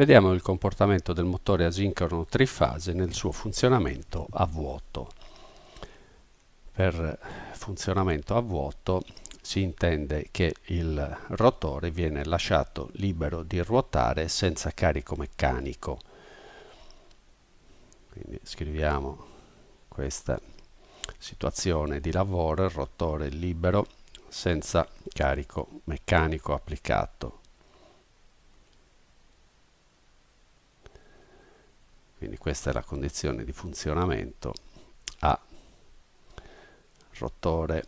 Vediamo il comportamento del motore asincrono trifase nel suo funzionamento a vuoto. Per funzionamento a vuoto si intende che il rotore viene lasciato libero di ruotare senza carico meccanico. Quindi scriviamo questa situazione di lavoro, il rotore libero senza carico meccanico applicato. Quindi questa è la condizione di funzionamento a rotore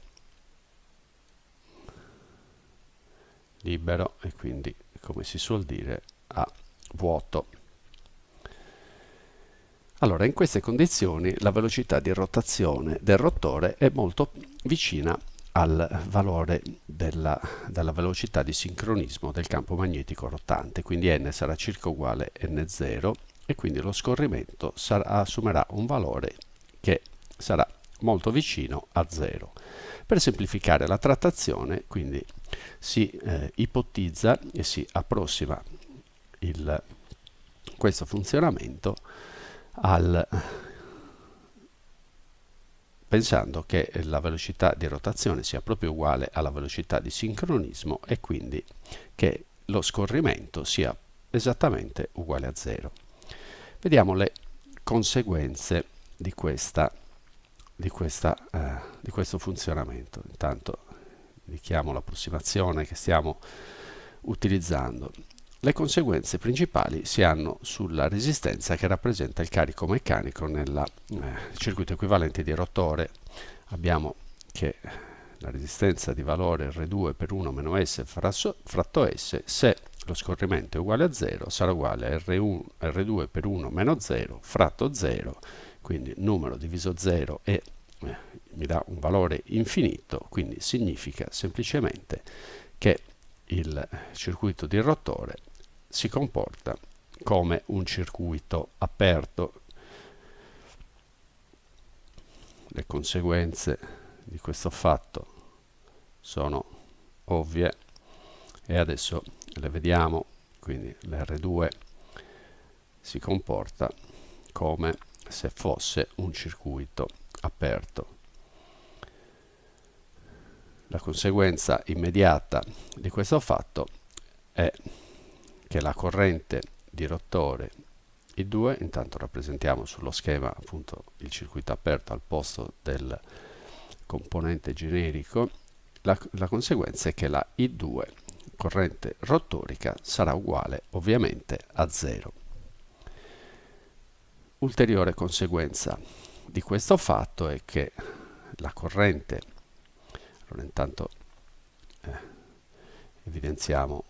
libero e quindi come si suol dire a vuoto. Allora in queste condizioni la velocità di rotazione del rotore è molto vicina al valore della, della, velocità di sincronismo del campo magnetico rotante, quindi n sarà circa uguale a n0 e quindi lo scorrimento sarà, assumerà un valore che sarà molto vicino a 0. Per semplificare la trattazione quindi si eh, ipotizza e si approssima il, questo funzionamento al, pensando che la velocità di rotazione sia proprio uguale alla velocità di sincronismo e quindi che lo scorrimento sia esattamente uguale a 0. Vediamo le conseguenze di, questa, di, questa, eh, di questo funzionamento. Intanto indichiamo l'approssimazione che stiamo utilizzando. Le conseguenze principali si hanno sulla resistenza che rappresenta il carico meccanico nel eh, circuito equivalente di rotore. Abbiamo che la resistenza di valore R2 per 1 meno S fratto S se lo scorrimento è uguale a 0 sarà uguale a R1, R2 per 1 meno 0 fratto 0 quindi numero diviso 0 e eh, mi dà un valore infinito quindi significa semplicemente che il circuito di rotore si comporta come un circuito aperto. Le conseguenze di questo fatto sono ovvie e adesso le vediamo quindi l'R2 si comporta come se fosse un circuito aperto. La conseguenza immediata di questo fatto è che la corrente di rotore I2, intanto rappresentiamo sullo schema appunto il circuito aperto al posto del componente generico, la, la conseguenza è che la I2 corrente rotorica sarà uguale ovviamente a 0. Ulteriore conseguenza di questo fatto è che la corrente, allora intanto eh, evidenziamo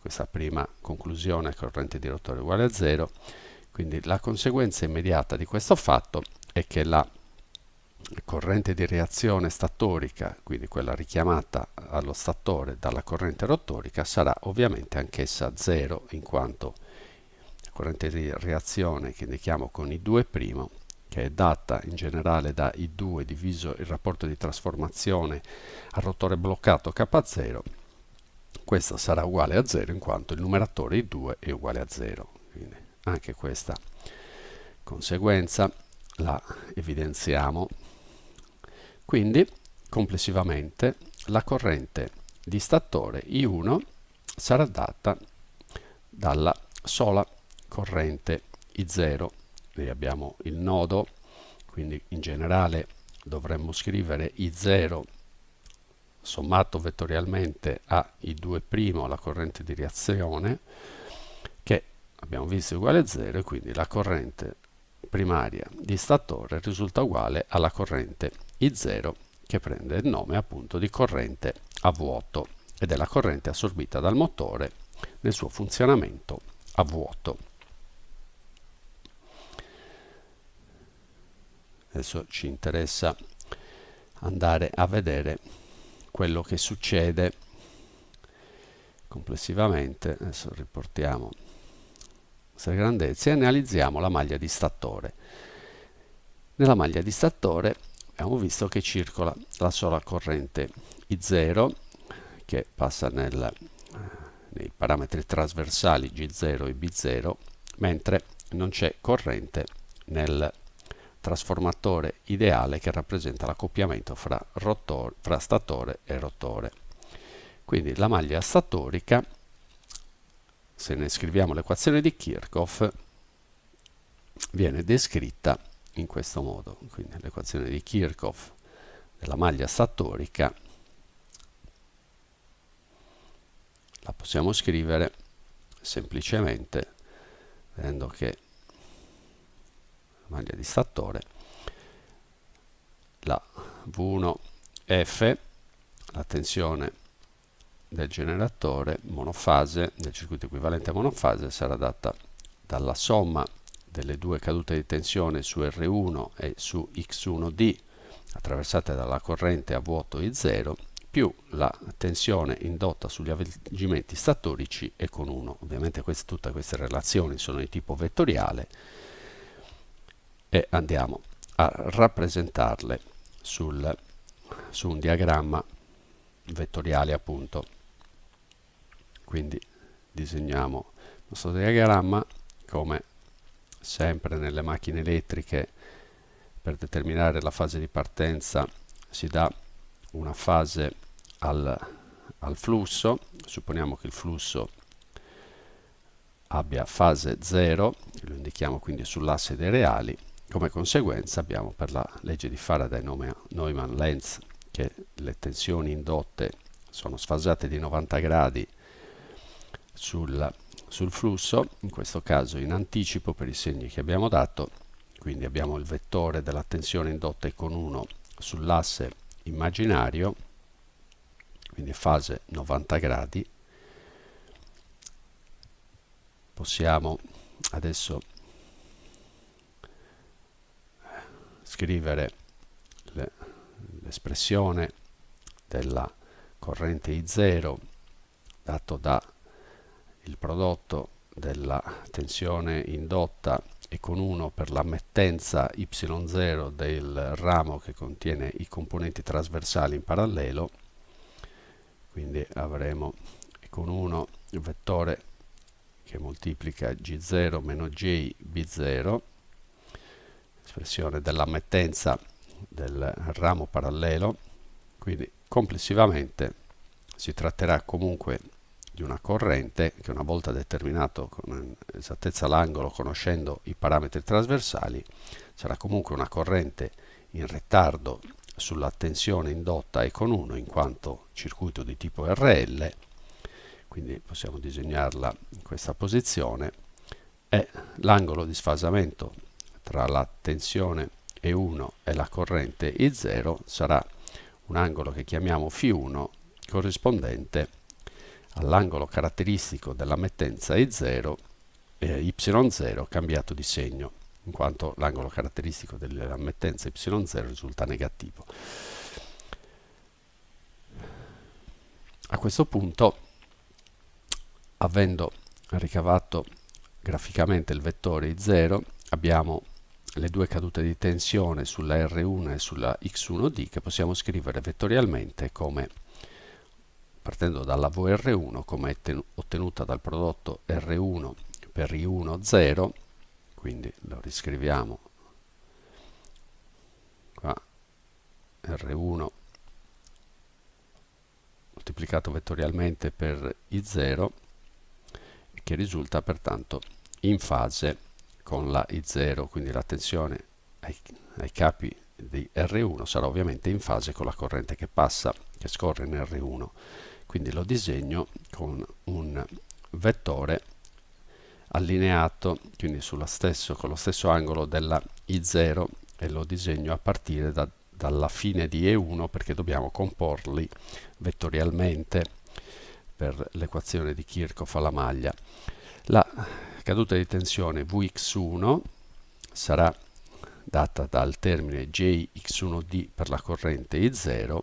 questa prima conclusione, corrente di rotore uguale a 0, quindi la conseguenza immediata di questo fatto è che la corrente di reazione statorica, quindi quella richiamata allo statore dalla corrente rotorica, sarà ovviamente anch'essa 0, in quanto la corrente di reazione che indichiamo con I2', che è data in generale da I2 diviso il rapporto di trasformazione al rotore bloccato K0, questa sarà uguale a 0 in quanto il numeratore I2 è uguale a 0. Quindi anche questa conseguenza la evidenziamo quindi, complessivamente, la corrente di statore I1 sarà data dalla sola corrente I0. Qui abbiamo il nodo, quindi in generale dovremmo scrivere I0 sommato vettorialmente a I2', la corrente di reazione, che abbiamo visto è uguale a 0 e quindi la corrente primaria di statore risulta uguale alla corrente I0 che prende il nome appunto di corrente a vuoto ed è la corrente assorbita dal motore nel suo funzionamento a vuoto. Adesso ci interessa andare a vedere quello che succede complessivamente. Adesso riportiamo queste grandezze e analizziamo la maglia di statore. Nella maglia di statore abbiamo visto che circola la sola corrente I0 che passa nel, nei parametri trasversali G0 e B0, mentre non c'è corrente nel trasformatore ideale che rappresenta l'accoppiamento fra, fra statore e rotore. Quindi la maglia statorica, se ne scriviamo l'equazione di Kirchhoff, viene descritta in questo modo. Quindi l'equazione di Kirchhoff della maglia statorica la possiamo scrivere semplicemente vedendo che la maglia di statore la V1F la tensione del generatore monofase del circuito equivalente a monofase sarà data dalla somma delle due cadute di tensione su R1 e su X1D attraversate dalla corrente a vuoto I0 più la tensione indotta sugli avvolgimenti statorici e con 1. Ovviamente queste, tutte queste relazioni sono di tipo vettoriale e andiamo a rappresentarle sul, su un diagramma vettoriale appunto. Quindi disegniamo il nostro diagramma come sempre nelle macchine elettriche per determinare la fase di partenza si dà una fase al, al flusso, supponiamo che il flusso abbia fase 0, lo indichiamo quindi sull'asse dei reali, come conseguenza abbiamo per la legge di Faraday-Neumann-Lenz che le tensioni indotte sono sfasate di 90 gradi sul, sul flusso, in questo caso in anticipo per i segni che abbiamo dato, quindi abbiamo il vettore della tensione indotta con 1 sull'asse immaginario, quindi fase 90 gradi. Possiamo adesso scrivere l'espressione della corrente I0 dato da il prodotto della tensione indotta e con 1 per l'ammettenza y0 del ramo che contiene i componenti trasversali in parallelo quindi avremo con 1 il vettore che moltiplica g0 meno j b0 espressione dell'ammettenza del ramo parallelo quindi complessivamente si tratterà comunque di una corrente che una volta determinato con esattezza l'angolo conoscendo i parametri trasversali sarà comunque una corrente in ritardo sulla tensione indotta e con 1 in quanto circuito di tipo RL quindi possiamo disegnarla in questa posizione e l'angolo di sfasamento tra la tensione E1 e la corrente I0 sarà un angolo che chiamiamo φ1 corrispondente all'angolo caratteristico dell'ammettenza I0 eh, Y0 cambiato di segno, in quanto l'angolo caratteristico dell'ammettenza Y0 risulta negativo. A questo punto, avendo ricavato graficamente il vettore I0, abbiamo le due cadute di tensione sulla R1 e sulla X1D che possiamo scrivere vettorialmente come partendo dalla VR1 come ottenuta dal prodotto R1 per I1 0 quindi lo riscriviamo qua R1 moltiplicato vettorialmente per I0 che risulta pertanto in fase con la I0 quindi la tensione ai, ai capi di R1 sarà ovviamente in fase con la corrente che passa che scorre in R1 quindi lo disegno con un vettore allineato quindi stesso, con lo stesso angolo della I0 e lo disegno a partire da, dalla fine di E1 perché dobbiamo comporli vettorialmente per l'equazione di Kirchhoff alla maglia. La caduta di tensione Vx1 sarà data dal termine Jx1D per la corrente I0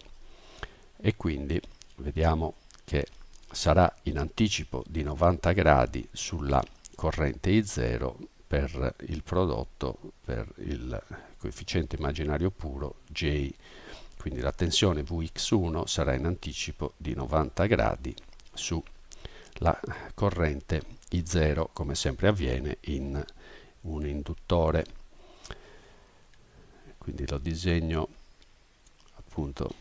e quindi vediamo che sarà in anticipo di 90 gradi sulla corrente I0 per il prodotto per il coefficiente immaginario puro J. Quindi la tensione Vx1 sarà in anticipo di 90 gradi su la corrente I0 come sempre avviene in un induttore quindi lo disegno appunto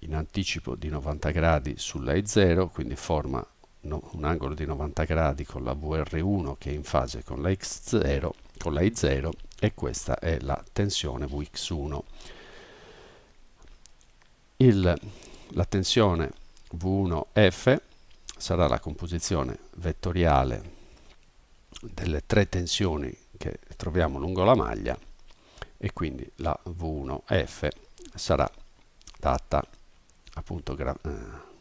in anticipo di 90 gradi sulla I0 quindi forma no, un angolo di 90 gradi con la VR1 che è in fase con la X0 con la I0 e questa è la tensione Vx1 Il, la tensione V1F sarà la composizione vettoriale delle tre tensioni che troviamo lungo la maglia e quindi la V1F sarà data appunto gra eh,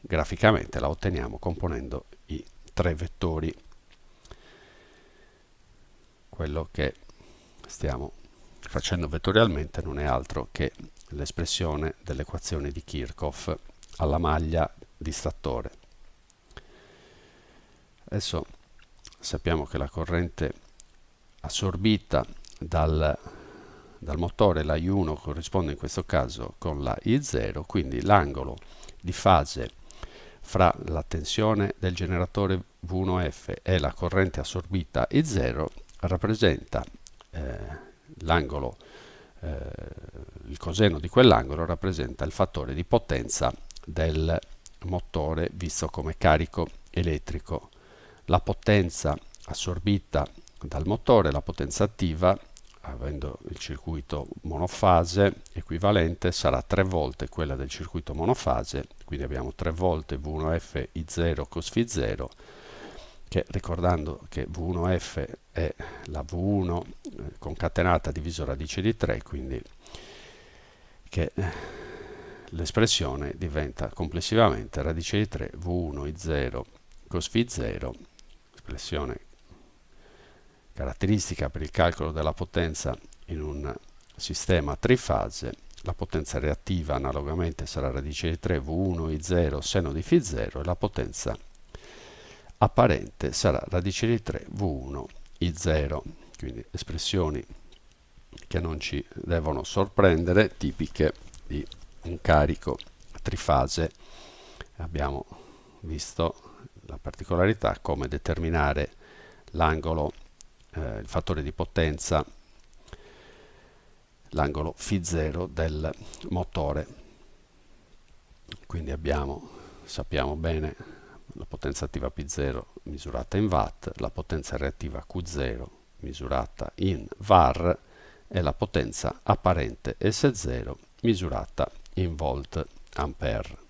graficamente la otteniamo componendo i tre vettori quello che stiamo facendo vettorialmente non è altro che l'espressione dell'equazione di Kirchhoff alla maglia di stattore. Adesso sappiamo che la corrente assorbita dal, dal motore, la I1 corrisponde in questo caso con la I0, quindi l'angolo di fase fra la tensione del generatore V1F e la corrente assorbita I0 rappresenta eh, l'angolo, eh, il coseno di quell'angolo rappresenta il fattore di potenza del motore visto come carico elettrico. La potenza assorbita dal motore, la potenza attiva, avendo il circuito monofase equivalente, sarà tre volte quella del circuito monofase, quindi abbiamo tre volte V1F I0 cos Φ0 che ricordando che V1F è la V1 eh, concatenata diviso radice di 3, quindi che eh, l'espressione diventa complessivamente radice di 3 V1 I0 cos Φ0, espressione caratteristica per il calcolo della potenza in un sistema trifase, la potenza reattiva analogamente sarà radice di 3 V1 I0 seno di Φ0 e la potenza apparente sarà radice di 3 V1 I0, quindi espressioni che non ci devono sorprendere, tipiche di un carico trifase. Abbiamo visto la particolarità come determinare l'angolo, eh, il fattore di potenza, l'angolo φ0 del motore. Quindi abbiamo, sappiamo bene la potenza attiva P0 misurata in watt, la potenza reattiva Q0 misurata in var e la potenza apparente S0 misurata in volt ampere.